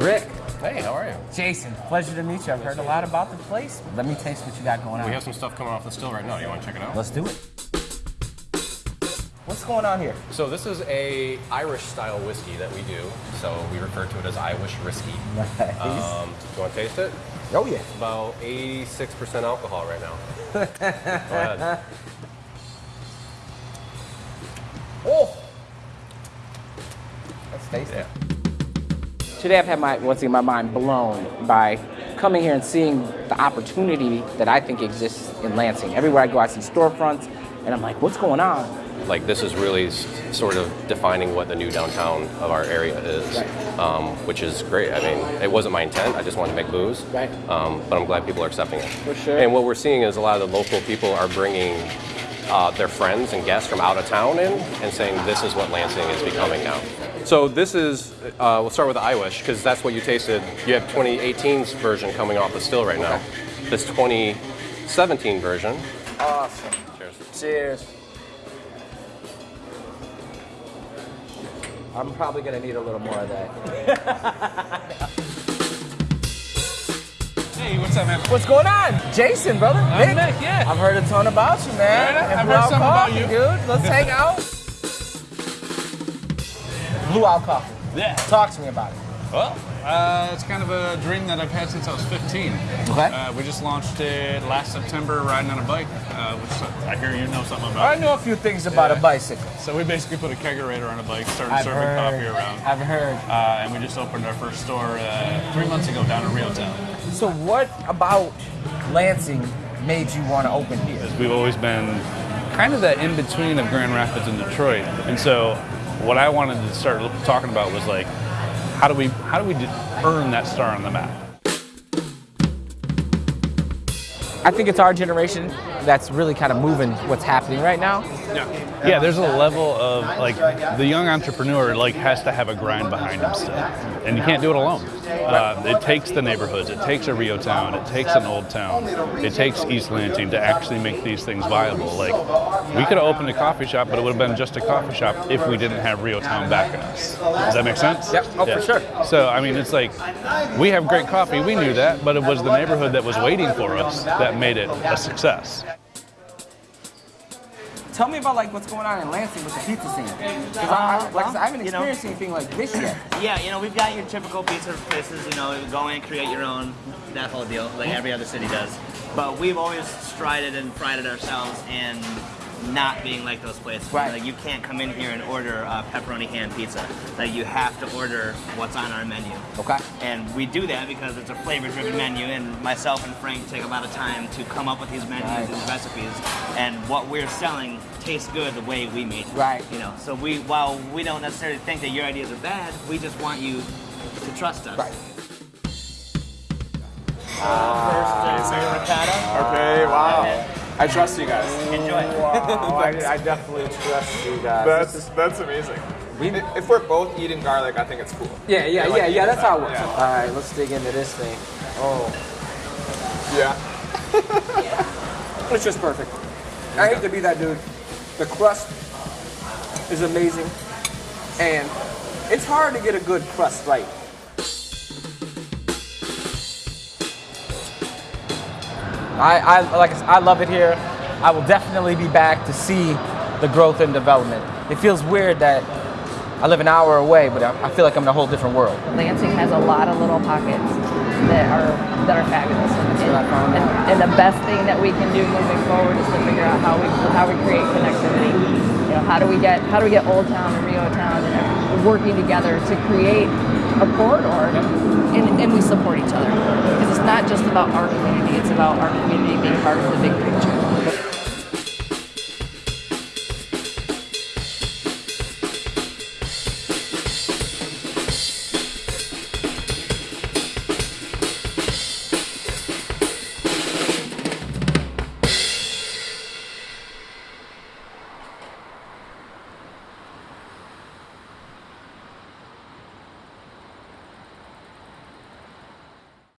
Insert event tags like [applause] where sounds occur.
Rick. Hey, how are you? Jason, pleasure to meet you. I've heard a lot about the place. Let me taste what you got going on. We have some stuff coming off the still right now. You want to check it out? Let's do it. What's going on here? So this is a Irish style whiskey that we do. So we refer to it as Irish whiskey. Nice. Um, do you want to taste it? oh yeah. It's about 86% alcohol right now. [laughs] Go ahead. Oh. That's tasty. Yeah. Today I've had my once again my mind blown by coming here and seeing the opportunity that I think exists in Lansing. Everywhere I go, I see storefronts, and I'm like, what's going on? Like this is really sort of defining what the new downtown of our area is, um, which is great. I mean, it wasn't my intent. I just wanted to make booze, Right. um, but I'm glad people are accepting it. For sure. And what we're seeing is a lot of the local people are bringing uh, their friends and guests from out of town in and saying this is what Lansing is becoming now. So this is, uh, we'll start with the Irish because that's what you tasted. You have 2018's version coming off the still right now. This 2017 version. Awesome. Cheers. Cheers. I'm probably gonna need a little more of that. [laughs] Hey, what's up, man? What's going on? Jason, brother. I'm Nick, yeah. I've heard a ton about you, man. Yeah, And I've Blue heard Owl something about you. dude. Let's hang out. Blue Owl Coffee. Yeah. Talk to me about it. Well, uh, it's kind of a dream that I've had since I was 15. Okay. Uh, we just launched it last September riding on a bike, uh, which I hear you know something about. I know a few things about a bicycle. So we basically put a kegerator on a bike, started I've serving heard. coffee around. I've heard. Uh, and we just opened our first store uh, three months ago down in REO Town. So what about Lansing made you want to open here? We've always been kind of that in between of Grand Rapids and Detroit, and so what I wanted to start talking about was like, how do we how do we earn that star on the map? I think it's our generation that's really kind of moving what's happening right now. Yeah, yeah, there's a level of like the young entrepreneur like has to have a grind behind him still, and you can't do it alone. Uh, it takes the neighborhoods, it takes a REO Town, it takes an old town, it takes East Lansing to actually make these things viable. Like we could have opened a coffee shop, but it would have been just a coffee shop if we didn't have REO Town backing us. Does that make sense? Yep. Oh, for sure. So I mean, it's like we have great coffee. We knew that, but it was the neighborhood that was waiting for us that made it a success. Tell me about like what's going on in Lansing with the pizza scene. 'Cause I, I, like I, said, I haven't you know- experienced anything like this yet. Yeah, you know, we've got your typical pizza places, you know, go in, create your own, that whole deal, like every other city does. But we've always strided and prided ourselves in not being like those places. Right. Like you can't come in here and order a pepperoni ham pizza. Like you have to order what's on our menu. Okay. And we do that because it's a flavor-driven menu, and myself and Frank take a lot of time to come up with these menus Nice. and recipes. And what we're selling tastes good the way we made it. Right. You know, so we while we don't necessarily think that your ideas are bad, we just want you to trust us. Right. First, uh, ricotta. Okay, wow. I trust you guys. Enjoy. Wow, I, I [laughs] definitely trust you guys. That's that's amazing. I- If we're both eating garlic, I think it's cool. yeah, yeah, like yeah, yeah. That's how it works. yeah. All right, let's dig into this thing. Oh, Yeah. [laughs] it's just perfect. I hate to be that dude. The crust is amazing, and it's hard to get a good crust right. I, I like I love it here. I will definitely be back to see the growth and development. It feels weird that I live an hour away, but I, I feel like I'm in a whole different world. Lansing has a lot of little pockets that are that are fabulous, and, what I found and, and the best thing that we can do moving forward is to figure out how we how we create connectivity. You know, how do we get how do we get Old Town and REO Town and working together to create a corridor, and, and we support each other because it's not just about our community; it's about our community being part of the big picture.